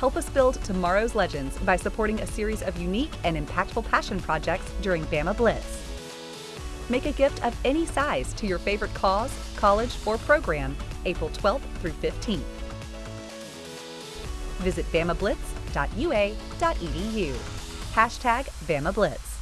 Help us build tomorrow's legends by supporting a series of unique and impactful passion projects during Bama Blitz. Make a gift of any size to your favorite cause, college, or program April 12th through 15th. Visit bamablitz.ua.edu. Hashtag Bama Blitz.